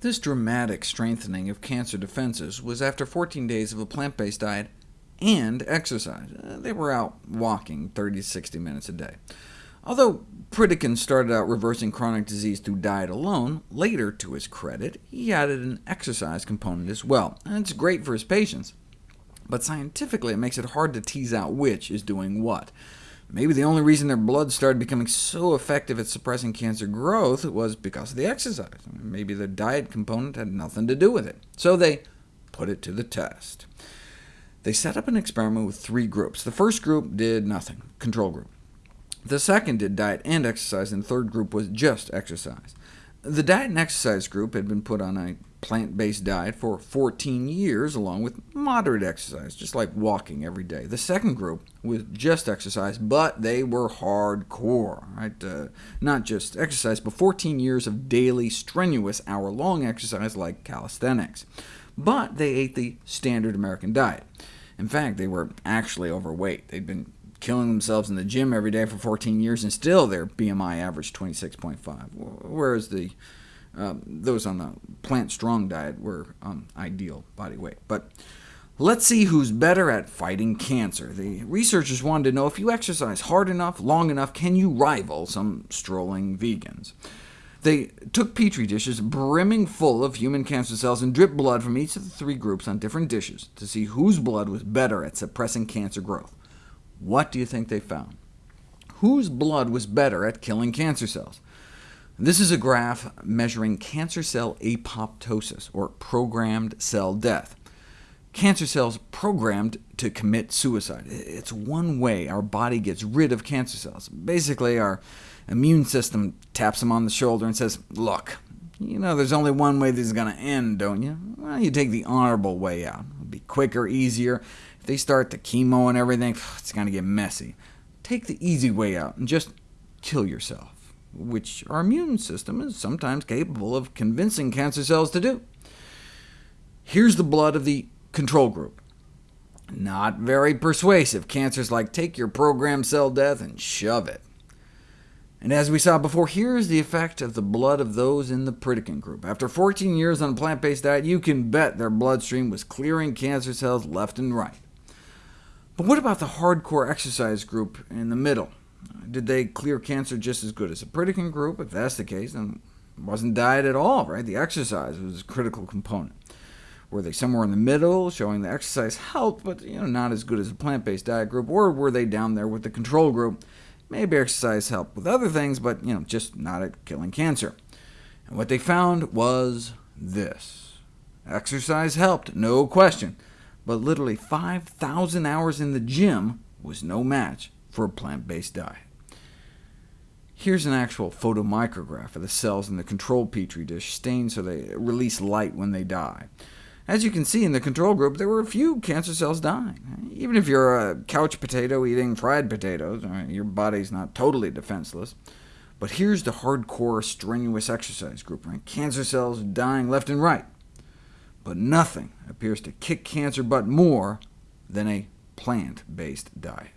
This dramatic strengthening of cancer defenses was after 14 days of a plant-based diet and exercise. Uh, they were out walking 30 to 60 minutes a day. Although Pritikin started out reversing chronic disease through diet alone, later, to his credit, he added an exercise component as well. And it's great for his patients, but scientifically it makes it hard to tease out which is doing what. Maybe the only reason their blood started becoming so effective at suppressing cancer growth was because of the exercise. Maybe the diet component had nothing to do with it. So they put it to the test. They set up an experiment with three groups. The first group did nothing, control group. The second did diet and exercise, and the third group was just exercise. The diet and exercise group had been put on a plant-based diet for 14 years, along with moderate exercise, just like walking every day. The second group was just exercise, but they were hardcore, right? Uh, not just exercise, but 14 years of daily, strenuous, hour-long exercise like calisthenics. But they ate the standard American diet. In fact, they were actually overweight. They'd been killing themselves in the gym every day for 14 years, and still their BMI averaged 26.5, whereas the um, those on the plant strong diet were um, ideal body weight. But let's see who's better at fighting cancer. The researchers wanted to know if you exercise hard enough, long enough, can you rival some strolling vegans? They took petri dishes brimming full of human cancer cells and dripped blood from each of the three groups on different dishes to see whose blood was better at suppressing cancer growth. What do you think they found? Whose blood was better at killing cancer cells? This is a graph measuring cancer cell apoptosis, or programmed cell death. Cancer cells programmed to commit suicide. It's one way our body gets rid of cancer cells. Basically, our immune system taps them on the shoulder and says, look, you know there's only one way this is going to end, don't you? Well, you take the honorable way out. Quicker, easier. If they start the chemo and everything, it's going to get messy. Take the easy way out and just kill yourself which our immune system is sometimes capable of convincing cancer cells to do. Here's the blood of the control group. Not very persuasive. Cancer's like, take your programmed cell death and shove it. And as we saw before, here's the effect of the blood of those in the Pritikin group. After 14 years on a plant-based diet, you can bet their bloodstream was clearing cancer cells left and right. But what about the hardcore exercise group in the middle? Did they clear cancer just as good as the Pritikin group? If that's the case, then it wasn't diet at all, right? The exercise was a critical component. Were they somewhere in the middle, showing the exercise helped, but you know, not as good as a plant-based diet group, or were they down there with the control group? Maybe exercise helped with other things, but you know, just not at killing cancer. And what they found was this. Exercise helped, no question, but literally 5,000 hours in the gym was no match for a plant-based diet. Here's an actual photomicrograph of the cells in the control petri dish, stained so they release light when they die. As you can see in the control group, there were a few cancer cells dying. Even if you're a couch potato eating fried potatoes, your body's not totally defenseless. But here's the hardcore, strenuous exercise group, right? cancer cells dying left and right. But nothing appears to kick cancer butt more than a plant-based diet.